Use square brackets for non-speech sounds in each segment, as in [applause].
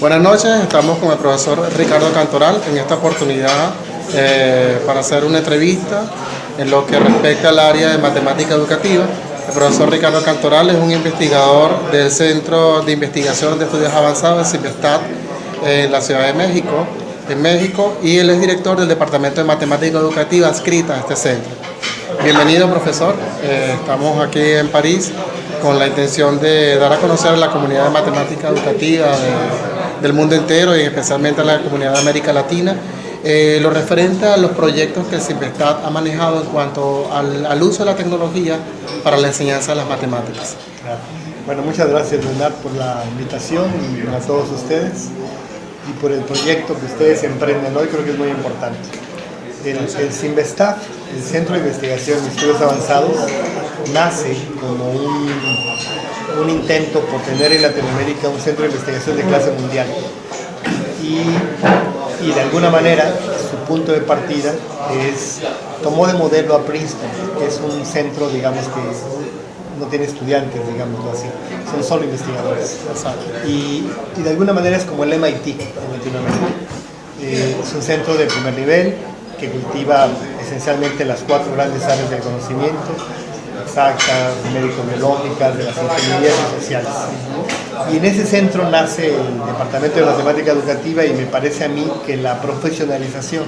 Buenas noches, estamos con el profesor Ricardo Cantoral en esta oportunidad eh, para hacer una entrevista en lo que respecta al área de matemática educativa. El profesor Ricardo Cantoral es un investigador del Centro de Investigación de Estudios Avanzados, CIMESTAT, en la Ciudad de México, en México, y él es director del Departamento de Matemática Educativa adscrita a este centro. Bienvenido, profesor. Eh, estamos aquí en París con la intención de dar a conocer a la comunidad de matemática educativa de, del mundo entero y especialmente a la comunidad de América Latina, eh, lo referente a los proyectos que el ha manejado en cuanto al, uso de la tecnología para la enseñanza de las matemáticas. Bueno, muchas gracias Leonard por la invitación y a todos ustedes y por el proyecto que ustedes emprenden hoy, creo que es muy importante. El, el el Centro de Investigación de Estudios Avanzados, nace como un un intento por tener en Latinoamérica un centro de investigación de clase mundial. Y, y de alguna manera su punto de partida es, tomó de modelo a Princeton, que es un centro, digamos, que no tiene estudiantes, digámoslo así, son solo investigadores. Y, y de alguna manera es como el MIT en Latinoamérica. Eh, es un centro de primer nivel que cultiva esencialmente las cuatro grandes áreas del conocimiento, exactas, médico-biológicas, de las ingenierías sociales. Y en ese centro nace el Departamento de Matemática Educativa y me parece a mí que la profesionalización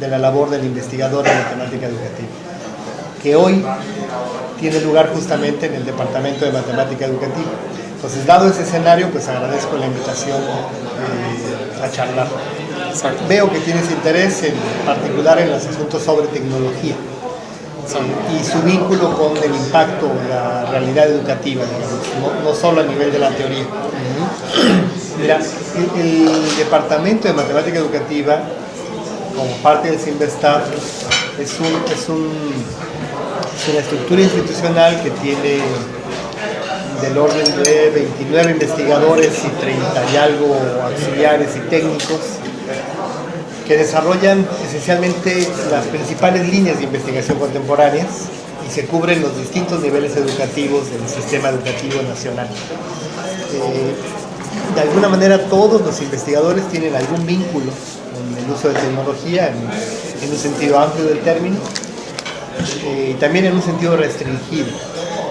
de la labor del investigador en matemática educativa, que hoy tiene lugar justamente en el Departamento de Matemática Educativa. Entonces, dado ese escenario, pues agradezco la invitación eh, a charlar. Veo que tienes interés en particular en los asuntos sobre tecnología y su vínculo con el impacto la realidad educativa, no, solo a nivel de la teoría. Mira, el, Departamento de Matemática Educativa, como parte del CIMBESTAF, es, es, un, es una estructura institucional que tiene del orden de 29 investigadores y 30 y algo auxiliares y técnicos que desarrollan esencialmente las principales líneas de investigación contemporáneas y se cubren los distintos niveles educativos del sistema educativo nacional. Eh, de alguna manera todos los investigadores tienen algún vínculo con el uso de tecnología en, un sentido amplio del término eh, y también en un sentido restringido.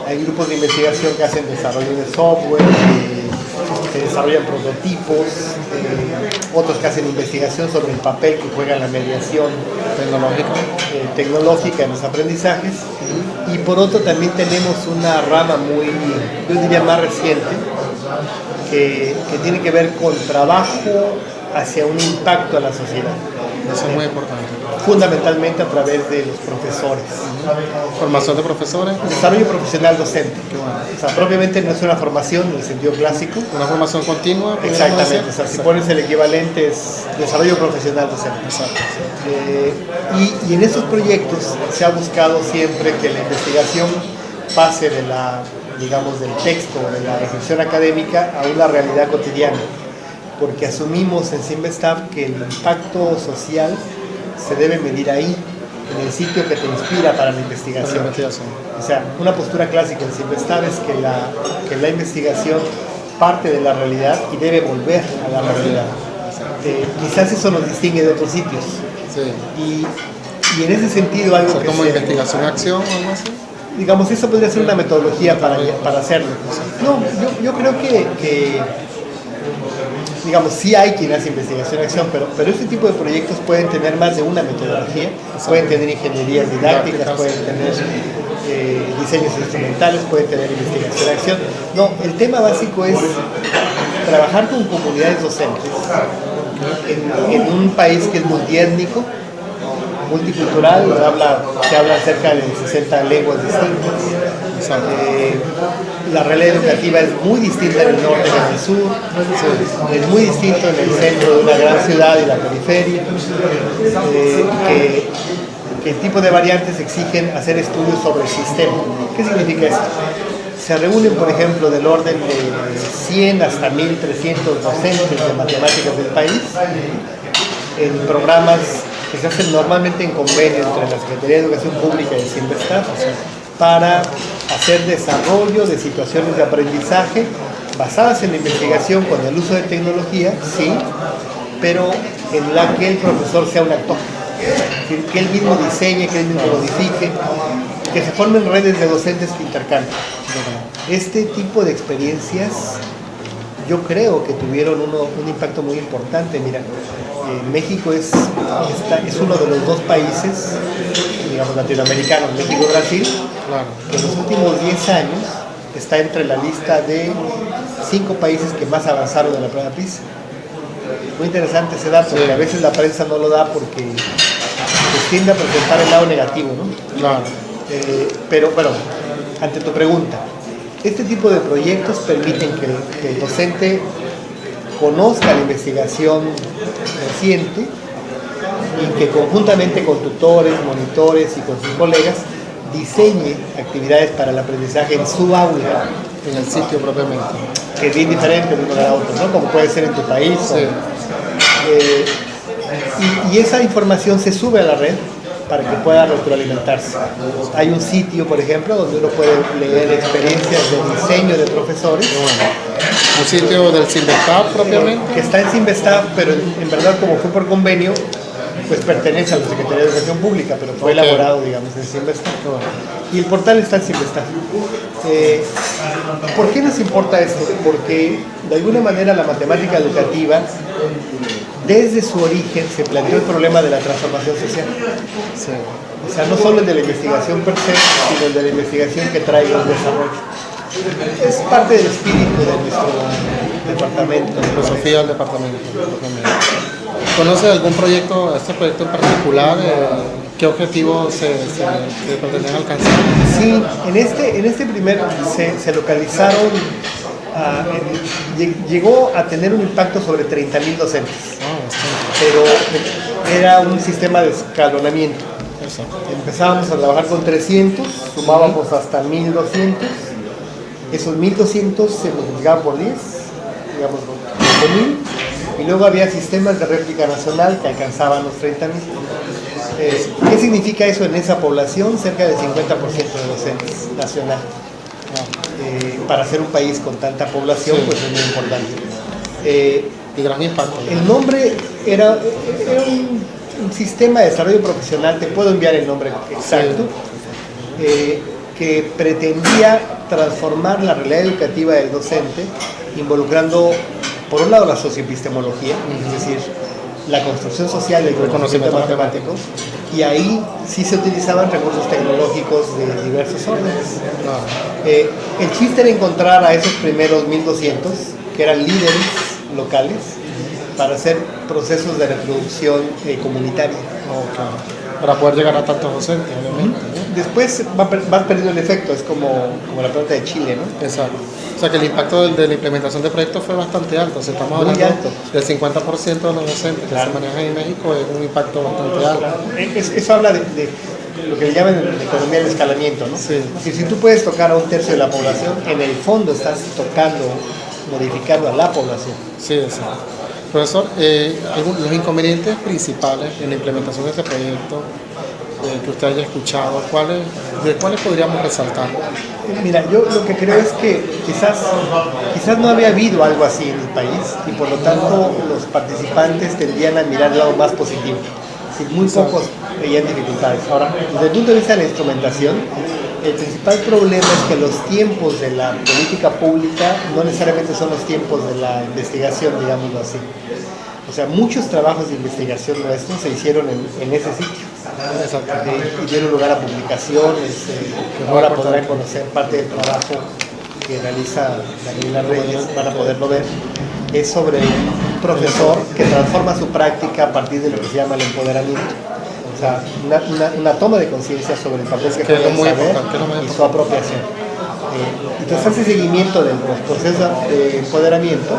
Hay grupos de investigación que hacen desarrollo de software, que desarrollan prototipos, eh, otros que hacen investigación sobre el papel que juega la mediación tecnológica, eh, tecnológica en los aprendizajes. Y por otro también tenemos una rama muy, yo diría más reciente, que, que tiene que ver con trabajo hacia un impacto a la sociedad. Eso es muy importante. Fundamentalmente a través de los profesores. ¿Formación de profesores? Desarrollo profesional docente. O sea, propiamente no es una formación en el sentido clásico. ¿Una formación continua? Exactamente. O sea, si pones el equivalente es desarrollo profesional docente. Eh, y, y en estos proyectos se ha buscado siempre que la investigación pase de la digamos, del texto, de la reflexión académica a una realidad cotidiana porque asumimos en Simvestab que el impacto social se debe medir ahí, en el sitio que te inspira para la investigación. O sea, una postura clásica en Simvestab es que la, que la investigación parte de la realidad y debe volver a la realidad. Eh, quizás eso nos distingue de otros sitios. Y, y, en ese sentido algo que como investigación-acción o algo así? Digamos, eso podría ser una metodología para, para hacerlo. No, yo, yo creo que, que digamos, sí hay quien hace investigación acción, pero, pero este tipo de proyectos pueden tener más de una metodología, pueden tener ingenierías didácticas, pueden tener eh, diseños instrumentales, pueden tener investigación acción. No, el tema básico es trabajar con comunidades docentes en, en un país que es multiétnico, multicultural, habla, se habla cerca de 60 lenguas distintas. Eh, la realidad educativa es muy distinta en el norte que en el sur, es muy distinto en el centro de una gran ciudad y la periferia, eh, que, el tipo de variantes exigen hacer estudios sobre el sistema. ¿Qué significa esto? se reúnen, por ejemplo, del orden de 100 hasta 1300 docentes de matemáticas del país en programas que se hacen normalmente en convenio entre la Secretaría de Educación Pública y el CIMBESTAF para hacer desarrollo de situaciones de aprendizaje basadas en la investigación con el uso de tecnología, sí, pero en la que el profesor sea un actor, que él mismo diseñe, que él mismo modifique, que se formen redes de docentes que intercambian. Este tipo de experiencias yo creo que tuvieron un impacto muy importante. Mira, eh, México es, es uno de los dos países, digamos, latinoamericanos, México y Brasil, que en los últimos 10 años está entre la lista de cinco países que más avanzaron en la prueba PISA. Muy interesante ese dato, porque a veces la prensa no lo da porque pues, tiende a presentar el lado negativo, ¿no? Claro. Eh, pero bueno, ante tu pregunta, este tipo de proyectos permiten que, el docente conozca la investigación reciente y que conjuntamente con tutores, monitores y con sus colegas diseñe actividades para el aprendizaje en su aula. En el sitio propiamente. Que es bien diferente de uno a otro, ¿no? Como puede ser en tu país. Eh, y, y esa información se sube a la red para que pueda retroalimentarse. Hay un sitio, por ejemplo, donde uno puede leer experiencias de diseño de profesores. ¿Un sitio del Sinvestav propiamente? Que está en Sinvestav, pero en, verdad como fue por convenio, pues pertenece a la Secretaría de Educación Pública, pero fue elaborado, digamos, en Sinvestav. Y el portal está en Sinvestav. Eh, ¿Por qué nos importa esto? Porque de alguna manera la matemática educativa desde su origen se planteó el problema de la transformación social. O sea, no solo el de la investigación per se, sino el de la investigación que traiga un desarrollo. Es parte del espíritu de nuestro departamento. La filosofía del departamento. ¿Conoce algún proyecto, este proyecto en particular? Eh, ¿Qué objetivos se, se, pretenden alcanzar? Sí, en este, en este primer se, se localizaron llegó a tener un impacto sobre 30.000 docentes, ah, pero era un sistema de escalonamiento. Empezábamos a trabajar con 300, sumábamos hasta 1.200, esos 1.200 se multiplicaban por 10, digamos 5.000, y luego había sistemas de réplica nacional que alcanzaban los 30.000. Eh, ¿Qué significa eso en esa población? Cerca del 50% de docentes nacional. Eh, para ser un país con tanta población, pues es muy importante. Eh, y gran impacto. El nombre era, un, sistema de desarrollo profesional, te puedo enviar el nombre exacto, eh, que pretendía transformar la realidad educativa del docente, involucrando, por un lado, la socioepistemología, es decir, la construcción social del conocimiento matemático, y ahí sí se utilizaban recursos tecnológicos de diversos órdenes. Eh, el chiste era encontrar a esos primeros 1200, que eran líderes locales, para hacer procesos de reproducción eh, comunitaria. Para poder llegar a tantos docentes, obviamente. Después va, perdiendo el efecto, es como, como la planta de Chile, ¿no? Exacto. O sea que el impacto de, la implementación de proyectos fue bastante alto. O sea, estamos hablando del 50% de los docentes que se manejan en México, es un impacto bastante alto. eso habla de, lo que le llaman en economía del escalamiento, ¿no? Sí. si tú puedes tocar a un tercio de la población, en el fondo estás tocando, modificando a la población. Sí, exacto. Profesor, eh, los inconvenientes principales en la implementación de este proyecto eh, que usted haya escuchado, ¿cuáles, ¿de cuáles podríamos resaltar? Mira, yo lo que creo es que quizás, quizás no había habido algo así en el país y por lo tanto los participantes tendrían a mirar el lado más positivo. muy pocos veían dificultades. Ahora, desde el punto de vista de la instrumentación, el principal problema es que los tiempos de la política pública no necesariamente son los tiempos de la investigación, digámoslo así. O sea, muchos trabajos de investigación nuestros se hicieron en, ese sitio. Y dieron lugar a publicaciones, eh, ahora podrán conocer parte del trabajo que realiza Daniela Reyes, van a poderlo ver. Es sobre un profesor que transforma su práctica a partir de lo que se llama el empoderamiento. Sea, una, toma de conciencia sobre el papel que, que puede saber y su apropiación. Eh, entonces hace seguimiento de los procesos de empoderamiento,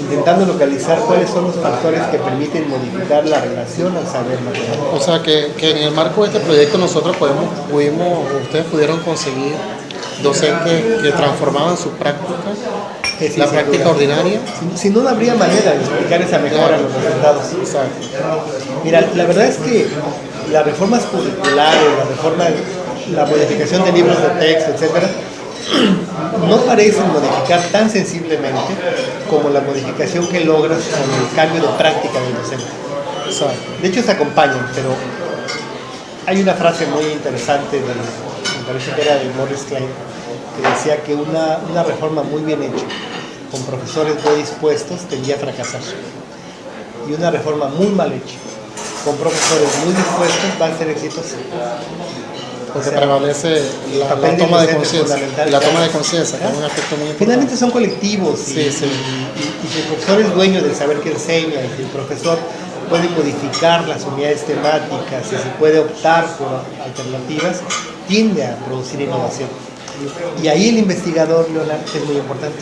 intentando localizar cuáles son los factores que permiten modificar la relación al saber matemático. O sea que, que, en el marco de este proyecto nosotros podemos, pudimos, ustedes pudieron conseguir docentes que transformaban sus prácticas, la práctica ordinaria. Si, no, no habría manera de explicar esa mejora en los resultados. Mira, la verdad es que las reformas curriculares, la reforma, la modificación de libros de texto, etcétera, [clears throat] no parecen modificar tan sensiblemente como la modificación que logras con el cambio de práctica del docente. De hecho se acompañan, pero hay una frase muy interesante, de, me parece que era de Morris Klein, que decía que una, una reforma muy bien hecha, con profesores muy dispuestos, tendría a fracasar. Y una reforma muy mal hecha, con profesores muy dispuestos, va a ser exitosa porque prevalece la, toma de conciencia. La toma de conciencia, que es un aspecto muy importante. Finalmente son colectivos y, y, si el profesor es dueño del saber que enseña y si el profesor puede modificar las unidades temáticas y si puede optar por alternativas, tiende a producir innovación. Y ahí el investigador, Leonardo, es muy importante,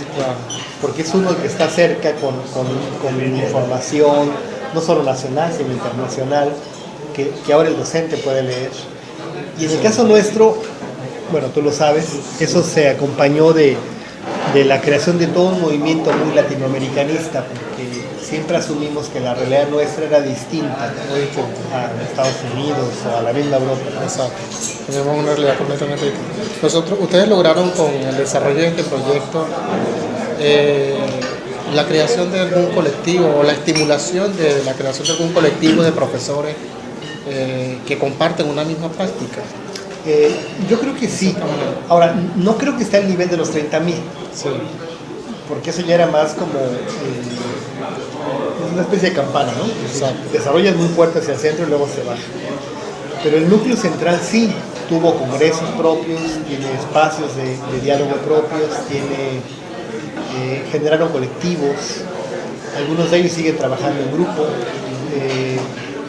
porque es uno el que está cerca con, con, con información, no solo nacional, sino internacional, que, ahora el docente puede leer y en el caso nuestro, bueno, tú lo sabes, eso se acompañó de, de la creación de todo un movimiento muy latinoamericanista, porque siempre asumimos que la realidad nuestra era distinta a Estados Unidos o a la misma Europa. Exacto. Tenemos una realidad completamente distinta. Nosotros, ustedes lograron con el desarrollo de este proyecto eh, la creación de algún colectivo o la estimulación de la creación de algún colectivo de profesores eh, que comparten una misma práctica? Eh, yo creo que sí. Ahora, no creo que esté al nivel de los 30 mil. Sí. Porque eso ya era más como eh, una especie de campana, ¿no? Desarrollan muy fuerte hacia el centro y luego se baja. Pero el núcleo central sí tuvo congresos propios, tiene espacios de, diálogo propios, tiene, generaron colectivos, algunos de ellos siguen trabajando en grupo.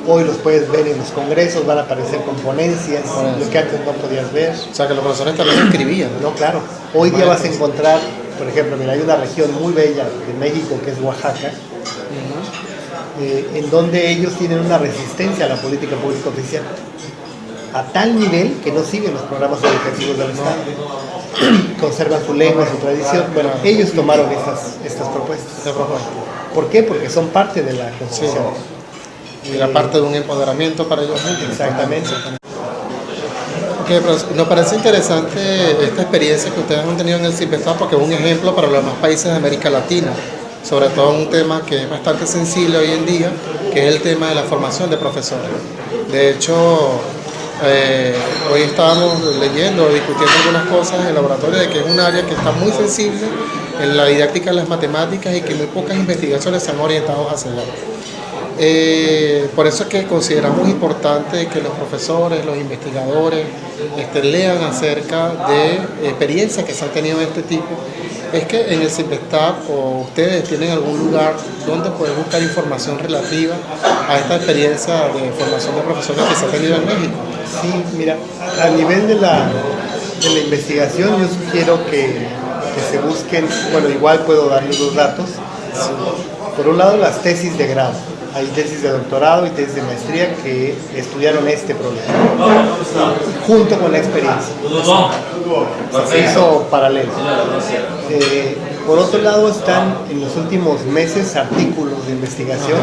Hoy los puedes ver en los congresos, van a aparecer con ponencias, lo que antes no podías ver. O sea, que los profesores también escribían. No, claro. Hoy día vas a encontrar, por ejemplo, mira, hay una región muy bella de México que es Oaxaca, eh, en donde ellos tienen una resistencia a la política pública oficial. A tal nivel que no siguen los programas educativos del Estado. [clears throat] Conservan su lengua, su tradición. Bueno, ellos tomaron estas, estas propuestas. ¿Por qué? Porque son parte de la Constitución y la parte de un empoderamiento para ellos mismos. Exactamente. nos parece interesante esta experiencia que ustedes han tenido en el CIPESTAD porque es un ejemplo para los demás países de América Latina, sobre todo un tema que es bastante sensible hoy en día, que es el tema de la formación de profesores. De hecho, eh, hoy estábamos leyendo, discutiendo algunas cosas en el laboratorio de que es un área que está muy sensible en la didáctica de las matemáticas y que muy pocas investigaciones se han orientado hacia allá. Eh, por eso es que consideramos importante que los profesores, los investigadores este, lean acerca de experiencias que se han tenido de este tipo. Es que en el CIPESTAP o ustedes tienen algún lugar donde pueden buscar información relativa a esta experiencia de formación de profesores que se ha tenido en México. Sí, mira, a nivel de la, de la investigación yo sugiero que, que se busquen, bueno, igual puedo darles los datos. Por un lado, las tesis de grado hay tesis de doctorado y tesis de maestría que estudiaron este problema, junto con la experiencia. Se hizo paralelo. Eh, por otro lado, están en los últimos meses artículos de investigación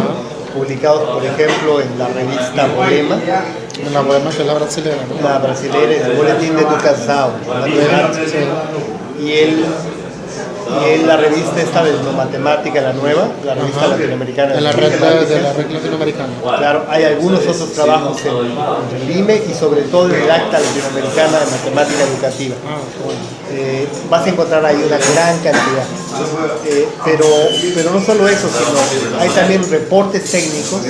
publicados, por ejemplo, en la revista Bolema. La Bolema, que es la brasilera. La brasilera, el Boletín de Tucasao. Y el y en la revista esta de matemática, la nueva, la revista latinoamericana. De la red, de la red latinoamericana. Claro, hay algunos otros trabajos en, el IME y sobre todo en el Acta Latinoamericana de Matemática Educativa. Ah, eh, vas a encontrar ahí una gran cantidad. Eh, pero, pero no solo eso, sino hay también reportes técnicos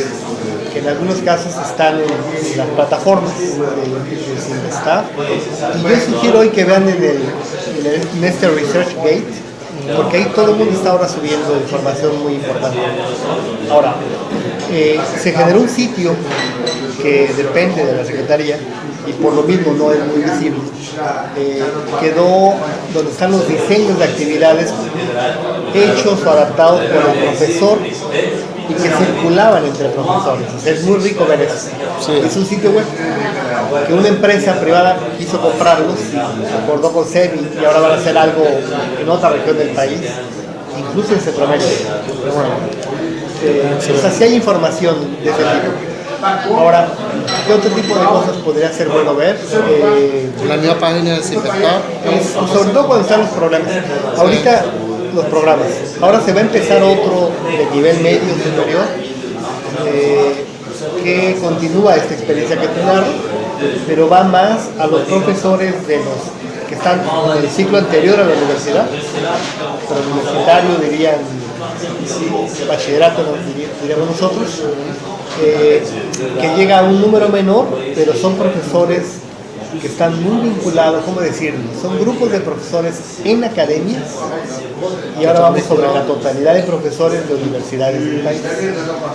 que en algunos casos están en, las plataformas de, de Staff. Y yo sugiero hoy que vean en, el, en, este Research Gate, porque ahí todo el mundo está ahora subiendo información muy importante. Ahora, eh, se generó un sitio que depende de la Secretaría y por lo mismo no es muy visible. Eh, quedó donde están los diseños de actividades hechos o adaptados por el profesor y que circulaban entre profesores. es muy rico ver eso. Es un sitio web que una empresa privada quiso comprarlos, acordó con SEBI y ahora van a hacer algo en otra región del país, incluso en Centroamérica. Bueno, eh, o sea, si hay información de ese tipo. Ahora, ¿qué otro tipo de cosas podría ser bueno ver? Eh, La nueva página del Cipercar. sobre todo cuando están los problemas. Ahorita los programas. Ahora se va a empezar otro de nivel medio superior eh, que continúa esta experiencia que narro, pero va más a los profesores de los que están en el ciclo anterior a la universidad, pero universitario dirían bachillerato diríamos nosotros, eh, que llega a un número menor, pero son profesores que están muy vinculados, ¿cómo decirlo? Son grupos de profesores en academias y ahora vamos sobre la totalidad de profesores de universidades del país.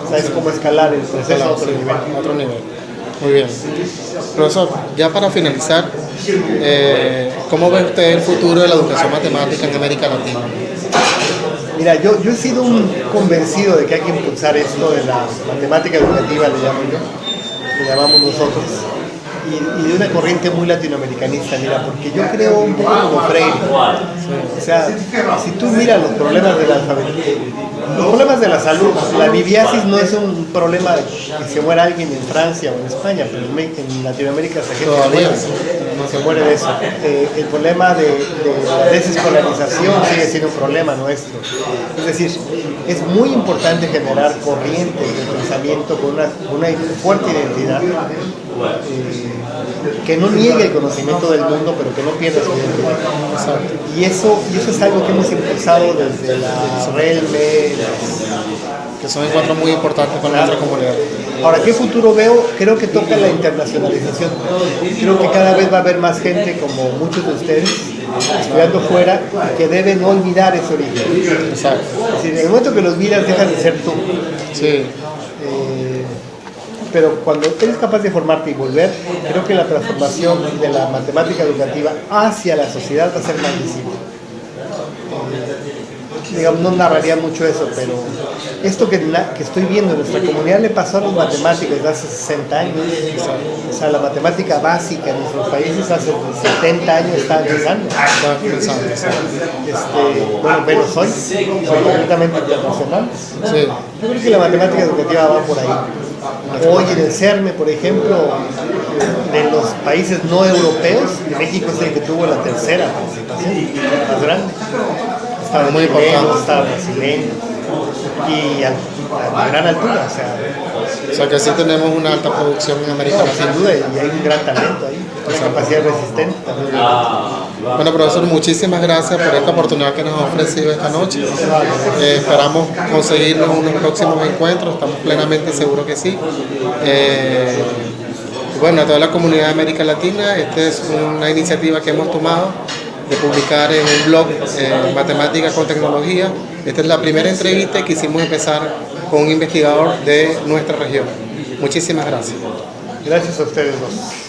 ¿Sabes cómo escalar el proceso a otro nivel? Muy bien. Profesor, ya para finalizar, eh, ¿cómo ve usted el futuro de la educación matemática en América Latina? Mira, yo, yo he sido un convencido de que hay que impulsar esto de la matemática educativa, le llamo yo, le llamamos nosotros, y, y de una corriente muy latinoamericanista, mira, porque yo creo un poco como Freire. O sea, si tú miras los problemas de la los problemas de la salud, la libiasis no es un problema que se muera alguien en Francia o en España, pero en, Latinoamérica se gente Todavía. muere, no se muere de eso. Eh, el problema de, de la desescolarización sigue siendo un problema nuestro. Es decir, es muy importante generar corrientes de pensamiento con una, con una fuerte identidad. Eh, que no niegue el conocimiento del mundo, pero que no pierda su identidad. Y eso, y eso es algo que hemos impulsado desde la RELME. Que son encuentros muy importantes para nuestra comunidad. Ahora, ¿qué futuro veo? Creo que toca la internacionalización. Creo que cada vez va a haber más gente, como muchos de ustedes, estudiando fuera, que deben olvidar ese origen. Exacto. Es decir, en el momento que los olvidas, dejas de ser tú. Sí, pero cuando eres capaz de formarte y volver, creo que la transformación de la matemática educativa hacia la sociedad va a ser más visible. Digamos, no narraría mucho eso, pero esto que, que estoy viendo en nuestra comunidad le pasó a los matemáticos desde hace 60 años. O sea, la matemática básica en nuestros países hace 70 años está empezando. Este, bueno, pero soy, soy completamente internacional. Sí, Yo creo que la matemática educativa va por ahí. Hoy en el CERME, por ejemplo, de los países no europeos, México es el que tuvo la tercera participación más grande. Estaba Muy importante. estaba brasileño y a, a gran altura, o sea, o sea que sí tenemos una alta producción en América sin Latina. duda, y hay un gran talento ahí, una capacidad resistente también. Bueno, profesor, muchísimas gracias por esta oportunidad que nos ha ofrecido esta noche. Eh, esperamos conseguirnos unos próximos encuentros, estamos plenamente seguros que sí. Eh, bueno, a toda la comunidad de América Latina, esta es una iniciativa que hemos tomado de publicar en un blog eh, Matemáticas con Tecnología. Esta es la primera entrevista y quisimos empezar con un investigador de nuestra región. Muchísimas gracias. Gracias a ustedes dos.